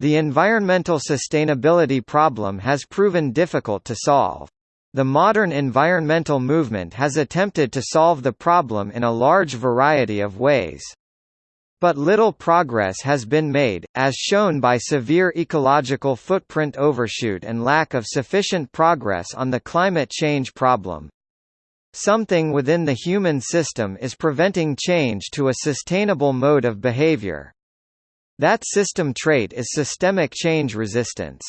The environmental sustainability problem has proven difficult to solve. The modern environmental movement has attempted to solve the problem in a large variety of ways. But little progress has been made, as shown by severe ecological footprint overshoot and lack of sufficient progress on the climate change problem. Something within the human system is preventing change to a sustainable mode of behavior. That system trait is systemic change resistance.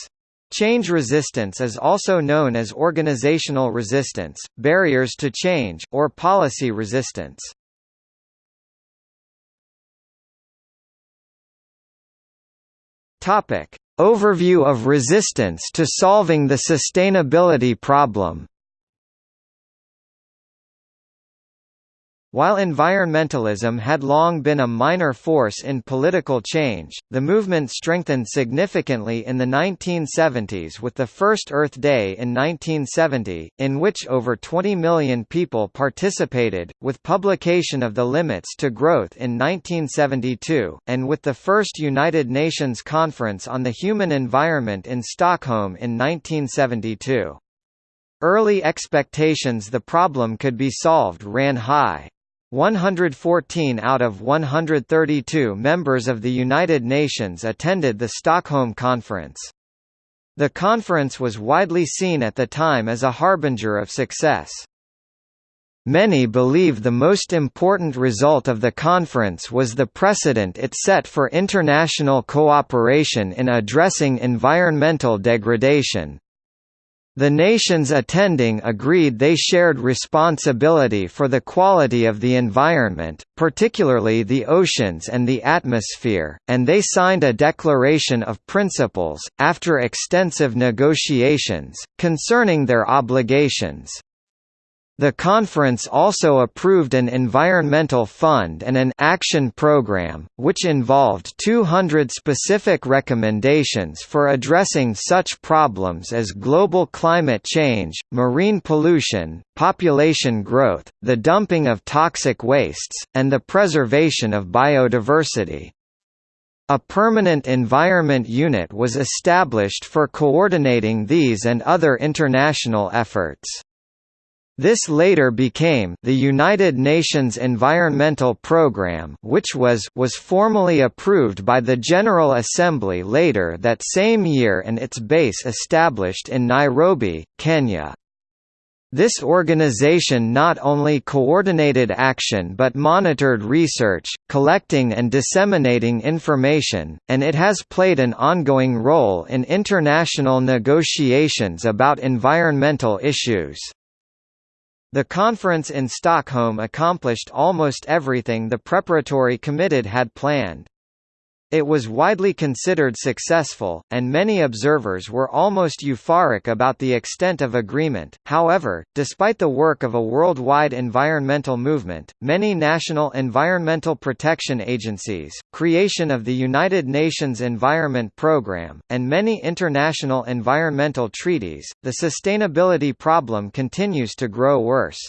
Change resistance is also known as organizational resistance, barriers to change, or policy resistance. Topic: Overview of resistance to solving the sustainability problem. While environmentalism had long been a minor force in political change, the movement strengthened significantly in the 1970s with the first Earth Day in 1970, in which over 20 million people participated, with publication of the Limits to Growth in 1972, and with the first United Nations Conference on the Human Environment in Stockholm in 1972. Early expectations the problem could be solved ran high. 114 out of 132 members of the United Nations attended the Stockholm Conference. The conference was widely seen at the time as a harbinger of success. Many believe the most important result of the conference was the precedent it set for international cooperation in addressing environmental degradation. The nations attending agreed they shared responsibility for the quality of the environment, particularly the oceans and the atmosphere, and they signed a Declaration of Principles, after extensive negotiations, concerning their obligations. The conference also approved an environmental fund and an action program, which involved 200 specific recommendations for addressing such problems as global climate change, marine pollution, population growth, the dumping of toxic wastes, and the preservation of biodiversity. A permanent environment unit was established for coordinating these and other international efforts. This later became the United Nations Environmental Programme which was was formally approved by the General Assembly later that same year and its base established in Nairobi, Kenya. This organization not only coordinated action but monitored research, collecting and disseminating information, and it has played an ongoing role in international negotiations about environmental issues. The conference in Stockholm accomplished almost everything the preparatory committee had planned. It was widely considered successful, and many observers were almost euphoric about the extent of agreement. However, despite the work of a worldwide environmental movement, many national environmental protection agencies, creation of the United Nations Environment Programme, and many international environmental treaties, the sustainability problem continues to grow worse.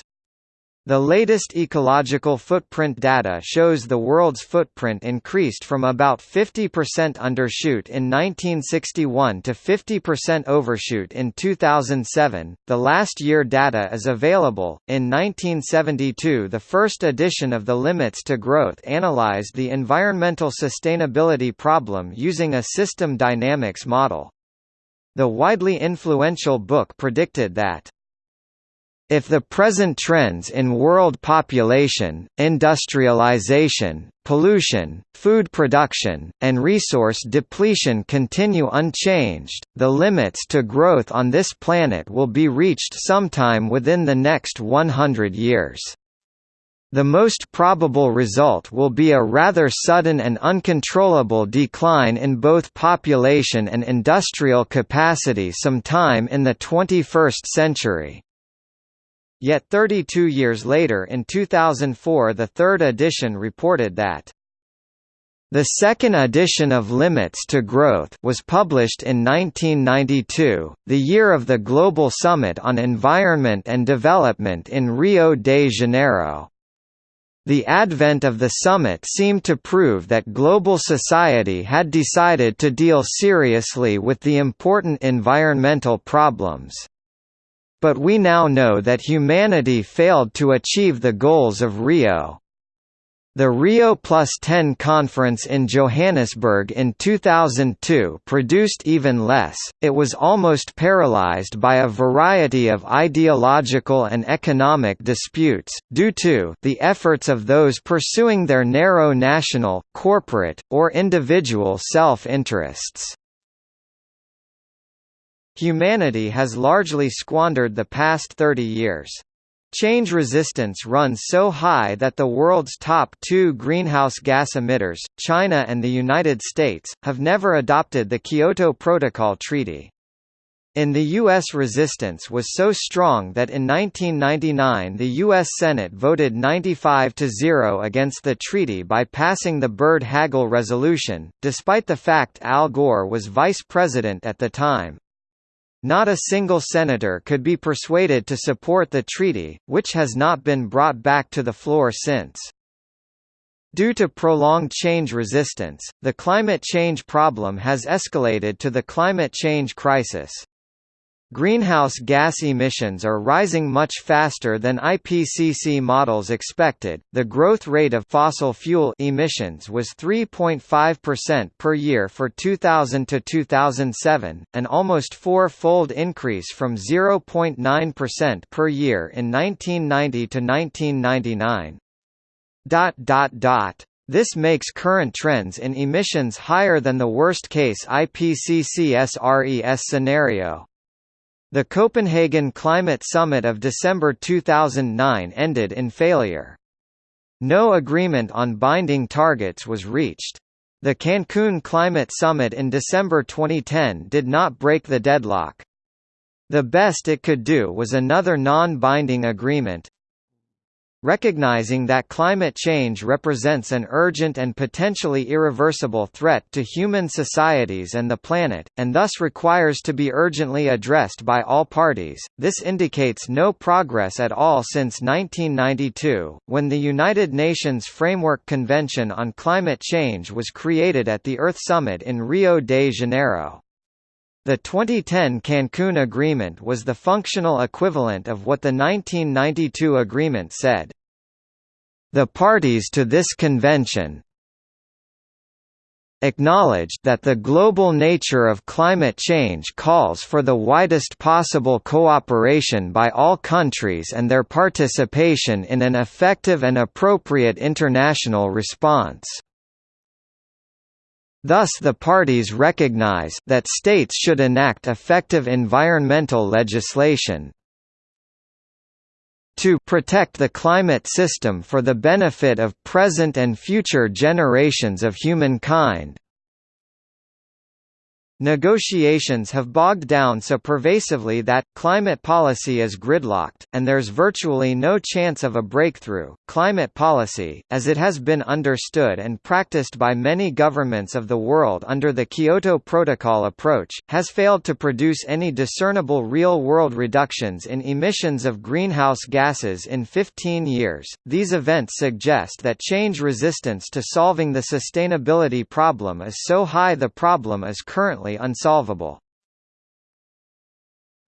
The latest ecological footprint data shows the world's footprint increased from about 50% undershoot in 1961 to 50% overshoot in 2007. The last year data is available. In 1972, the first edition of the Limits to Growth analyzed the environmental sustainability problem using a system dynamics model. The widely influential book predicted that if the present trends in world population, industrialization, pollution, food production, and resource depletion continue unchanged, the limits to growth on this planet will be reached sometime within the next 100 years. The most probable result will be a rather sudden and uncontrollable decline in both population and industrial capacity sometime in the 21st century. Yet 32 years later in 2004 the third edition reported that the second edition of Limits to Growth was published in 1992, the year of the Global Summit on Environment and Development in Rio de Janeiro. The advent of the summit seemed to prove that global society had decided to deal seriously with the important environmental problems. But we now know that humanity failed to achieve the goals of Rio. The Rio Plus 10 conference in Johannesburg in 2002 produced even less, it was almost paralyzed by a variety of ideological and economic disputes, due to the efforts of those pursuing their narrow national, corporate, or individual self-interests. Humanity has largely squandered the past 30 years. Change resistance runs so high that the world's top two greenhouse gas emitters, China and the United States, have never adopted the Kyoto Protocol Treaty. In the U.S. resistance was so strong that in 1999 the U.S. Senate voted 95 to 0 against the treaty by passing the Byrd-Hagel resolution, despite the fact Al Gore was vice president at the time. Not a single senator could be persuaded to support the treaty, which has not been brought back to the floor since. Due to prolonged change resistance, the climate change problem has escalated to the climate change crisis. Greenhouse gas emissions are rising much faster than IPCC models expected. The growth rate of fossil fuel emissions was 3.5% per year for 2000 to 2007, an almost four-fold increase from 0.9% per year in 1990 to 1999. Dot dot dot this makes current trends in emissions higher than the worst-case IPCC SRES scenario. The Copenhagen Climate Summit of December 2009 ended in failure. No agreement on binding targets was reached. The Cancun Climate Summit in December 2010 did not break the deadlock. The best it could do was another non-binding agreement, Recognizing that climate change represents an urgent and potentially irreversible threat to human societies and the planet, and thus requires to be urgently addressed by all parties, this indicates no progress at all since 1992, when the United Nations Framework Convention on Climate Change was created at the Earth Summit in Rio de Janeiro. The 2010 Cancun Agreement was the functional equivalent of what the 1992 agreement said. The parties to this convention acknowledged that the global nature of climate change calls for the widest possible cooperation by all countries and their participation in an effective and appropriate international response. Thus the parties recognize that states should enact effective environmental legislation to protect the climate system for the benefit of present and future generations of humankind. Negotiations have bogged down so pervasively that, climate policy is gridlocked, and there's virtually no chance of a breakthrough. Climate policy, as it has been understood and practiced by many governments of the world under the Kyoto Protocol approach, has failed to produce any discernible real world reductions in emissions of greenhouse gases in 15 years. These events suggest that change resistance to solving the sustainability problem is so high the problem is currently unsolvable.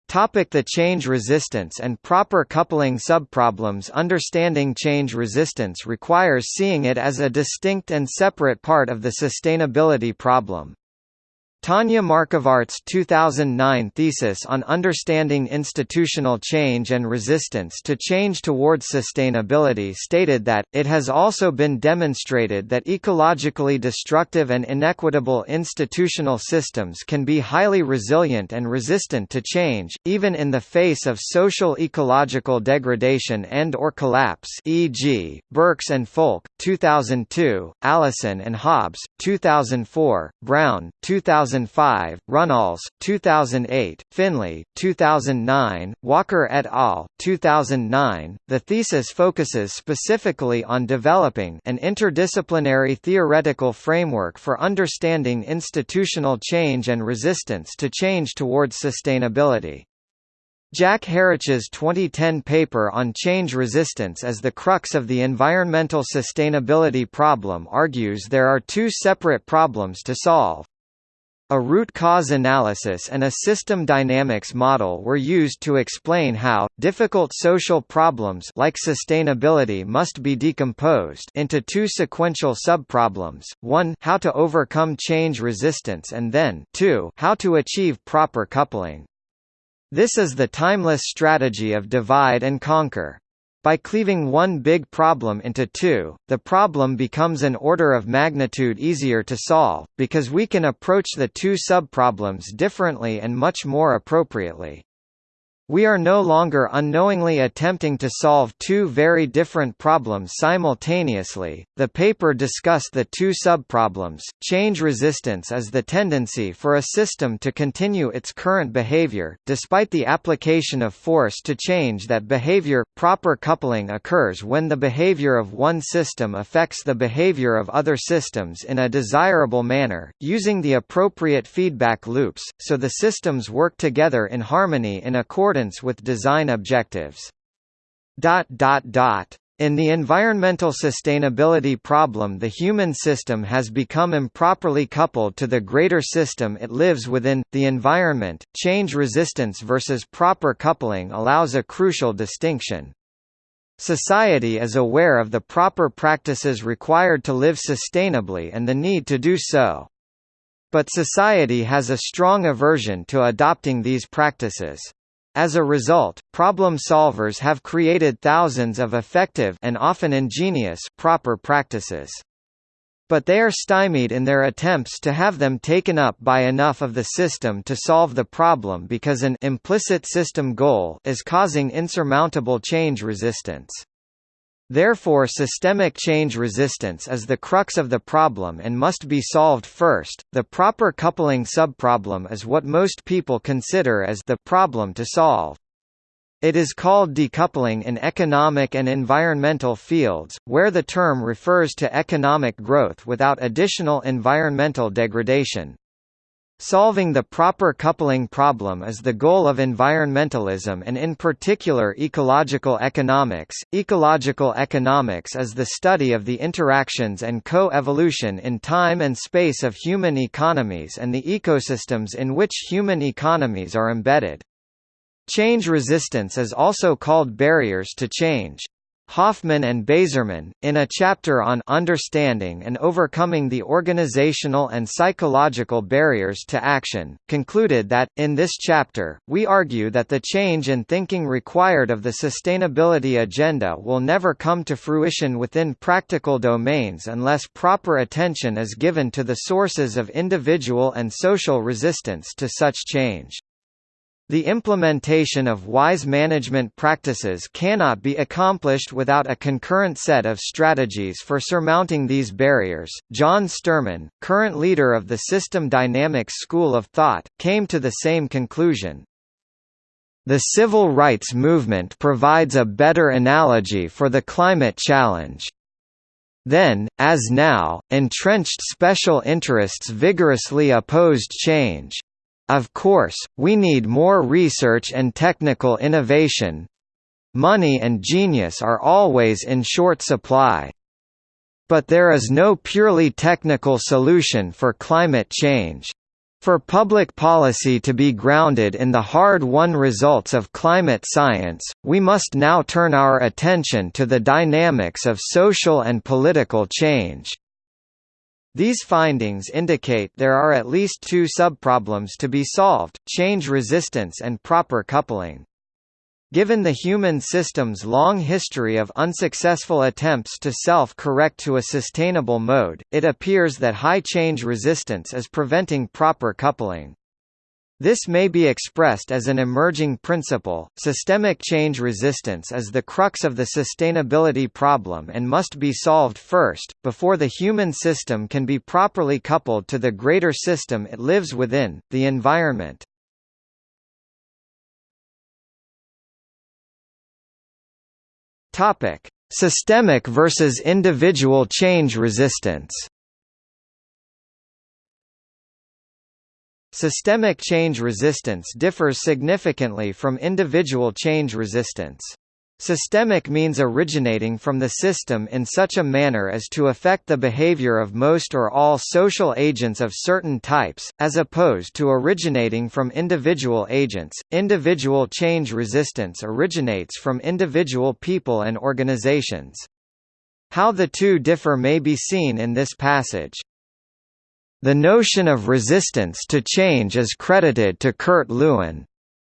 Topic the change resistance and proper coupling subproblems Understanding change resistance requires seeing it as a distinct and separate part of the sustainability problem. Tanya Markvart's 2009 thesis on understanding institutional change and resistance to change towards sustainability stated that, it has also been demonstrated that ecologically destructive and inequitable institutional systems can be highly resilient and resistant to change, even in the face of social ecological degradation and or collapse e.g., Berkes and Folke, 2002, Allison and Hobbs, 2004, Brown, 2005, Runnalls, 2008, Finley, 2009, Walker et al., 2009. The thesis focuses specifically on developing an interdisciplinary theoretical framework for understanding institutional change and resistance to change towards sustainability. Jack Harich's 2010 paper on change resistance as the crux of the environmental sustainability problem argues there are two separate problems to solve. A root cause analysis and a system dynamics model were used to explain how, difficult social problems like sustainability must be decomposed into two sequential subproblems, one how to overcome change resistance and then two how to achieve proper coupling. This is the timeless strategy of divide and conquer. By cleaving one big problem into two, the problem becomes an order of magnitude easier to solve, because we can approach the two subproblems differently and much more appropriately. We are no longer unknowingly attempting to solve two very different problems simultaneously. The paper discussed the two subproblems. Change resistance is the tendency for a system to continue its current behavior, despite the application of force to change that behavior. Proper coupling occurs when the behavior of one system affects the behavior of other systems in a desirable manner, using the appropriate feedback loops, so the systems work together in harmony in accordance accordance with design objectives. In the environmental sustainability problem the human system has become improperly coupled to the greater system it lives within, the environment. Change resistance versus proper coupling allows a crucial distinction. Society is aware of the proper practices required to live sustainably and the need to do so. But society has a strong aversion to adopting these practices. As a result, problem solvers have created thousands of effective and often ingenious proper practices. But they are stymied in their attempts to have them taken up by enough of the system to solve the problem because an implicit system goal is causing insurmountable change resistance. Therefore systemic change resistance is the crux of the problem and must be solved first. The proper coupling subproblem is what most people consider as the problem to solve. It is called decoupling in economic and environmental fields, where the term refers to economic growth without additional environmental degradation. Solving the proper coupling problem is the goal of environmentalism and in particular ecological economics. Ecological economics is the study of the interactions and co-evolution in time and space of human economies and the ecosystems in which human economies are embedded. Change resistance is also called barriers to change. Hoffman and Bazerman, in a chapter on Understanding and Overcoming the Organizational and Psychological Barriers to Action, concluded that, in this chapter, we argue that the change in thinking required of the sustainability agenda will never come to fruition within practical domains unless proper attention is given to the sources of individual and social resistance to such change. The implementation of wise management practices cannot be accomplished without a concurrent set of strategies for surmounting these barriers. John Sterman, current leader of the System Dynamics School of Thought, came to the same conclusion. The civil rights movement provides a better analogy for the climate challenge. Then, as now, entrenched special interests vigorously opposed change. Of course, we need more research and technical innovation. Money and genius are always in short supply. But there is no purely technical solution for climate change. For public policy to be grounded in the hard-won results of climate science, we must now turn our attention to the dynamics of social and political change. These findings indicate there are at least two subproblems to be solved, change resistance and proper coupling. Given the human system's long history of unsuccessful attempts to self-correct to a sustainable mode, it appears that high change resistance is preventing proper coupling. This may be expressed as an emerging principle. Systemic change resistance is the crux of the sustainability problem and must be solved first, before the human system can be properly coupled to the greater system it lives within, the environment. Topic: Systemic versus individual change resistance. Systemic change resistance differs significantly from individual change resistance. Systemic means originating from the system in such a manner as to affect the behavior of most or all social agents of certain types, as opposed to originating from individual agents. Individual change resistance originates from individual people and organizations. How the two differ may be seen in this passage. The notion of resistance to change is credited to Kurt Lewin.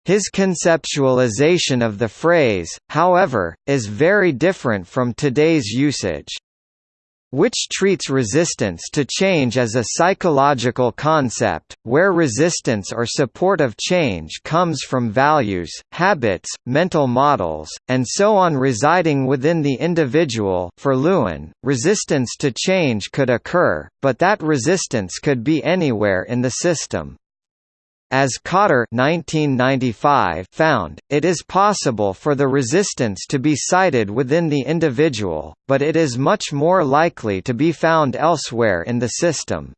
His conceptualization of the phrase, however, is very different from today's usage which treats resistance to change as a psychological concept, where resistance or support of change comes from values, habits, mental models, and so on residing within the individual for Lewin, resistance to change could occur, but that resistance could be anywhere in the system. As Kotter 1995 found, it is possible for the resistance to be sited within the individual, but it is much more likely to be found elsewhere in the system.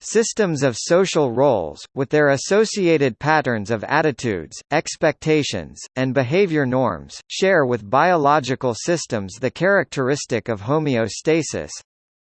Systems of social roles, with their associated patterns of attitudes, expectations, and behavior norms, share with biological systems the characteristic of homeostasis,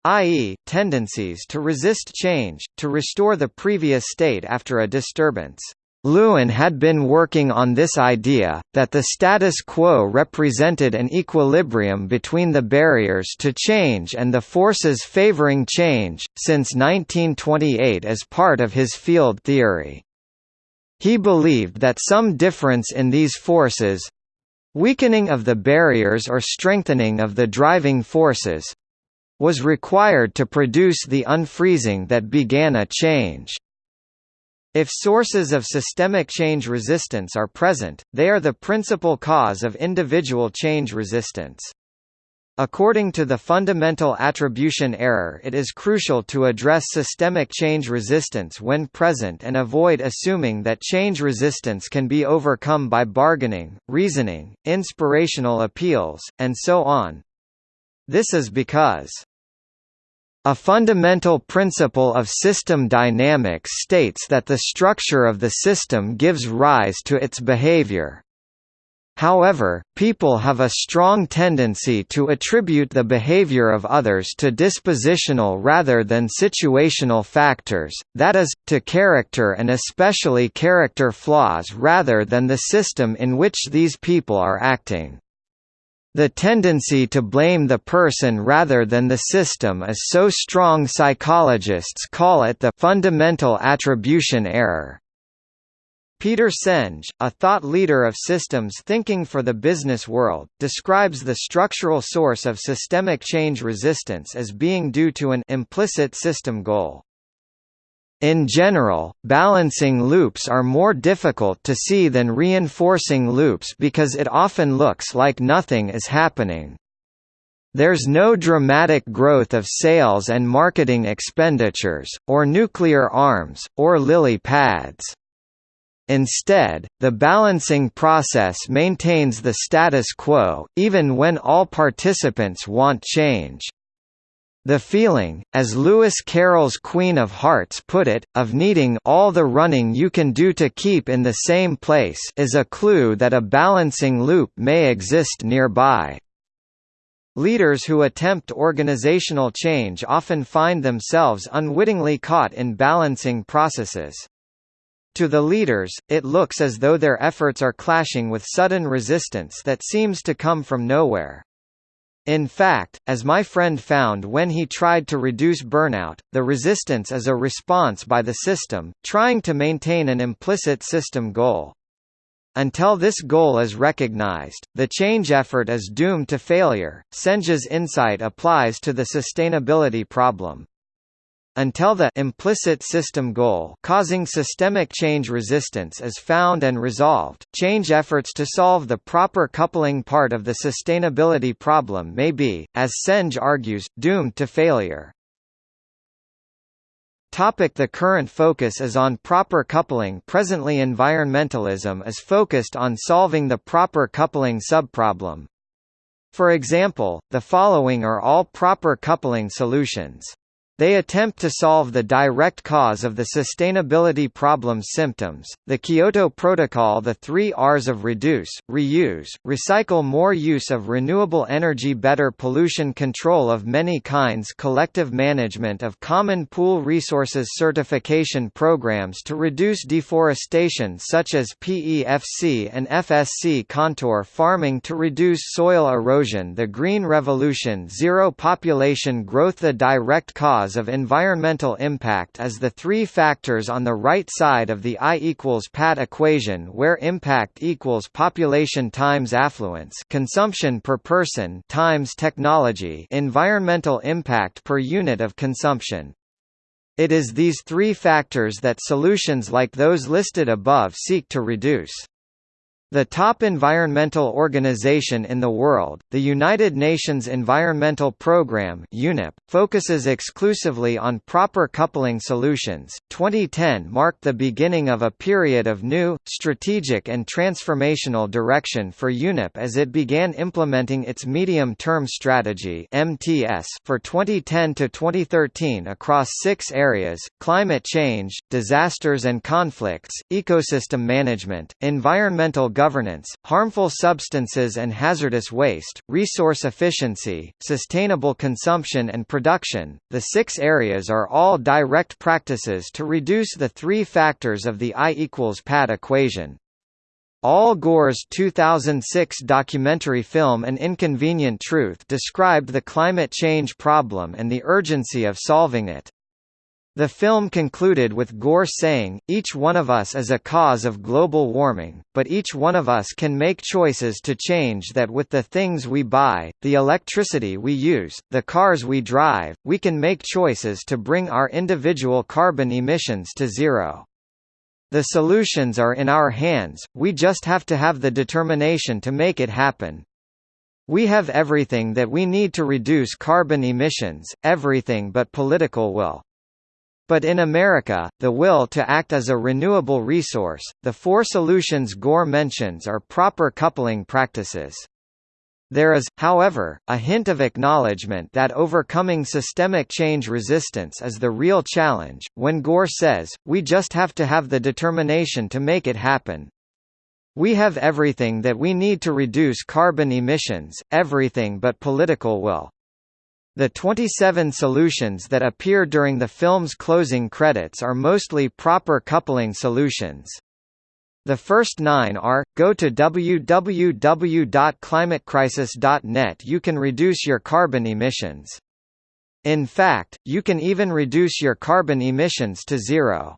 i.e., tendencies to resist change, to restore the previous state after a disturbance. Lewin had been working on this idea, that the status quo represented an equilibrium between the barriers to change and the forces favoring change, since 1928 as part of his field theory. He believed that some difference in these forces—weakening of the barriers or strengthening of the driving forces, was required to produce the unfreezing that began a change. If sources of systemic change resistance are present, they are the principal cause of individual change resistance. According to the fundamental attribution error it is crucial to address systemic change resistance when present and avoid assuming that change resistance can be overcome by bargaining, reasoning, inspirational appeals, and so on. This is because a fundamental principle of system dynamics states that the structure of the system gives rise to its behavior. However, people have a strong tendency to attribute the behavior of others to dispositional rather than situational factors, that is, to character and especially character flaws rather than the system in which these people are acting. The tendency to blame the person rather than the system is so strong psychologists call it the fundamental attribution error. Peter Senge, a thought leader of systems thinking for the business world, describes the structural source of systemic change resistance as being due to an implicit system goal. In general, balancing loops are more difficult to see than reinforcing loops because it often looks like nothing is happening. There's no dramatic growth of sales and marketing expenditures, or nuclear arms, or lily pads. Instead, the balancing process maintains the status quo, even when all participants want change. The feeling, as Lewis Carroll's Queen of Hearts put it, of needing all the running you can do to keep in the same place is a clue that a balancing loop may exist nearby. Leaders who attempt organizational change often find themselves unwittingly caught in balancing processes. To the leaders, it looks as though their efforts are clashing with sudden resistance that seems to come from nowhere. In fact, as my friend found when he tried to reduce burnout, the resistance is a response by the system, trying to maintain an implicit system goal. Until this goal is recognized, the change effort is doomed to failure. Senge's insight applies to the sustainability problem. Until the implicit system goal causing systemic change resistance is found and resolved, change efforts to solve the proper coupling part of the sustainability problem may be, as Senge argues, doomed to failure. The current focus is on proper coupling Presently environmentalism is focused on solving the proper coupling subproblem. For example, the following are all proper coupling solutions. They attempt to solve the direct cause of the sustainability problem's symptoms. The Kyoto Protocol, the three R's of reduce, reuse, recycle, more use of renewable energy, better pollution control of many kinds, collective management of common pool resources, certification programs to reduce deforestation, such as PEFC and FSC contour farming to reduce soil erosion, the Green Revolution, zero population growth, the direct cause cause of environmental impact is the three factors on the right side of the I equals PAT equation where impact equals population times affluence consumption per person times technology environmental impact per unit of consumption. It is these three factors that solutions like those listed above seek to reduce. The top environmental organization in the world, the United Nations Environmental Programme (UNEP), focuses exclusively on proper coupling solutions. 2010 marked the beginning of a period of new, strategic and transformational direction for UNEP as it began implementing its medium-term strategy (MTS) for 2010 to 2013 across 6 areas: climate change, disasters and conflicts, ecosystem management, environmental governance governance, harmful substances and hazardous waste, resource efficiency, sustainable consumption and production. The six areas are all direct practices to reduce the three factors of the I equals PAT equation. Al Gore's 2006 documentary film An Inconvenient Truth described the climate change problem and the urgency of solving it. The film concluded with Gore saying, each one of us is a cause of global warming, but each one of us can make choices to change that with the things we buy, the electricity we use, the cars we drive, we can make choices to bring our individual carbon emissions to zero. The solutions are in our hands, we just have to have the determination to make it happen. We have everything that we need to reduce carbon emissions, everything but political will. But in America, the will to act as a renewable resource, the four solutions Gore mentions are proper coupling practices. There is, however, a hint of acknowledgement that overcoming systemic change resistance is the real challenge, when Gore says, we just have to have the determination to make it happen. We have everything that we need to reduce carbon emissions, everything but political will. The 27 solutions that appear during the film's closing credits are mostly proper coupling solutions. The first nine are, go to www.climatecrisis.net you can reduce your carbon emissions. In fact, you can even reduce your carbon emissions to zero.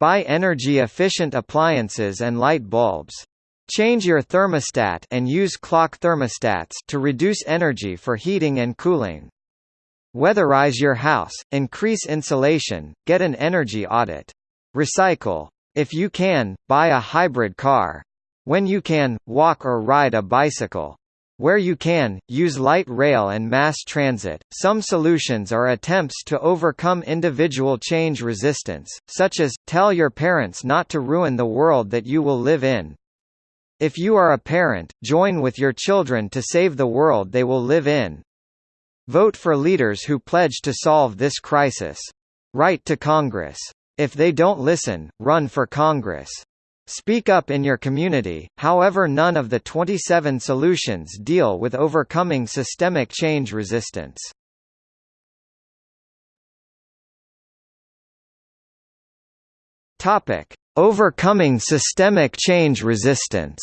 Buy energy-efficient appliances and light bulbs. Change your thermostat and use clock thermostats to reduce energy for heating and cooling. Weatherize your house, increase insulation, get an energy audit. Recycle. If you can, buy a hybrid car. When you can, walk or ride a bicycle. Where you can, use light rail and mass transit. Some solutions are attempts to overcome individual change resistance, such as, tell your parents not to ruin the world that you will live in. If you are a parent, join with your children to save the world they will live in. Vote for leaders who pledge to solve this crisis. Write to Congress. If they don't listen, run for Congress. Speak up in your community, however none of the 27 solutions deal with overcoming systemic change resistance. Topic: Overcoming systemic change resistance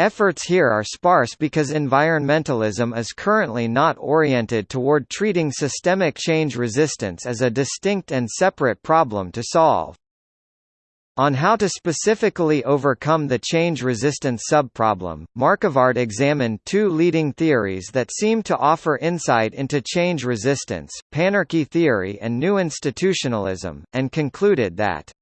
Efforts here are sparse because environmentalism is currently not oriented toward treating systemic change resistance as a distinct and separate problem to solve. On how to specifically overcome the change resistance subproblem, Markvart examined two leading theories that seem to offer insight into change resistance, panarchy theory and new institutionalism, and concluded that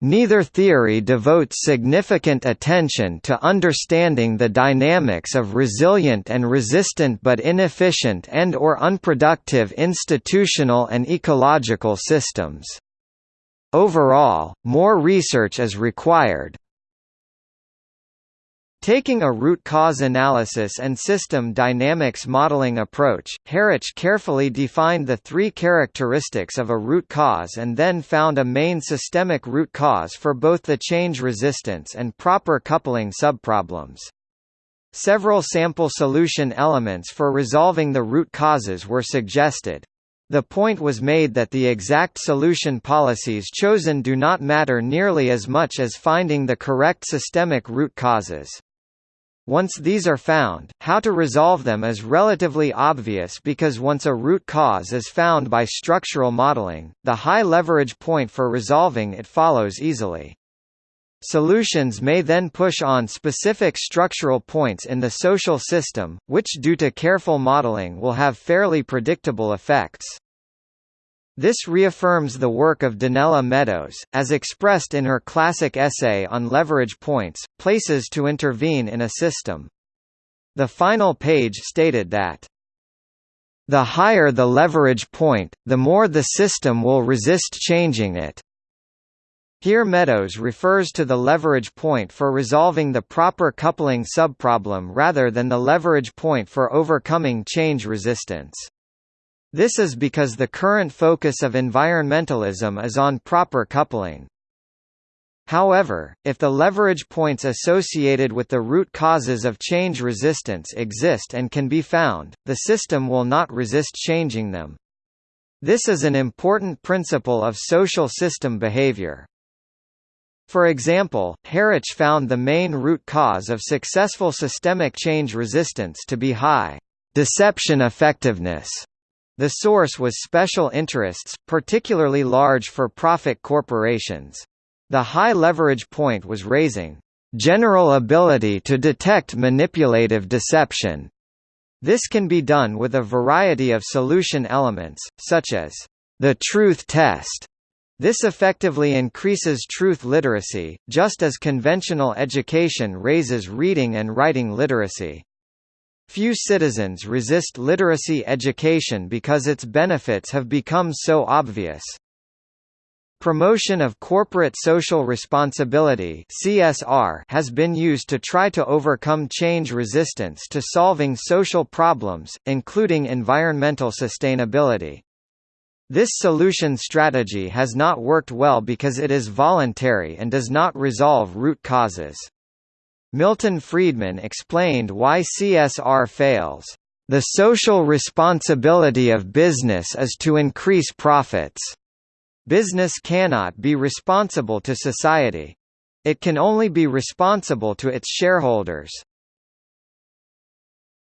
Neither theory devotes significant attention to understanding the dynamics of resilient and resistant but inefficient and or unproductive institutional and ecological systems. Overall, more research is required. Taking a root cause analysis and system dynamics modeling approach, Harich carefully defined the three characteristics of a root cause and then found a main systemic root cause for both the change resistance and proper coupling subproblems. Several sample solution elements for resolving the root causes were suggested. The point was made that the exact solution policies chosen do not matter nearly as much as finding the correct systemic root causes. Once these are found, how to resolve them is relatively obvious because once a root cause is found by structural modeling, the high leverage point for resolving it follows easily. Solutions may then push on specific structural points in the social system, which due to careful modeling will have fairly predictable effects. This reaffirms the work of Donella Meadows, as expressed in her classic essay on leverage points, places to intervene in a system. The final page stated that, "...the higher the leverage point, the more the system will resist changing it." Here Meadows refers to the leverage point for resolving the proper coupling subproblem rather than the leverage point for overcoming change resistance. This is because the current focus of environmentalism is on proper coupling. However, if the leverage points associated with the root causes of change resistance exist and can be found, the system will not resist changing them. This is an important principle of social system behavior. For example, Harich found the main root cause of successful systemic change resistance to be high deception effectiveness the source was special interests, particularly large for-profit corporations. The high leverage point was raising general ability to detect manipulative deception. This can be done with a variety of solution elements, such as the truth test. This effectively increases truth literacy, just as conventional education raises reading and writing literacy. Few citizens resist literacy education because its benefits have become so obvious. Promotion of corporate social responsibility (CSR) has been used to try to overcome change resistance to solving social problems, including environmental sustainability. This solution strategy has not worked well because it is voluntary and does not resolve root causes. Milton Friedman explained why CSR fails. The social responsibility of business is to increase profits. Business cannot be responsible to society. It can only be responsible to its shareholders.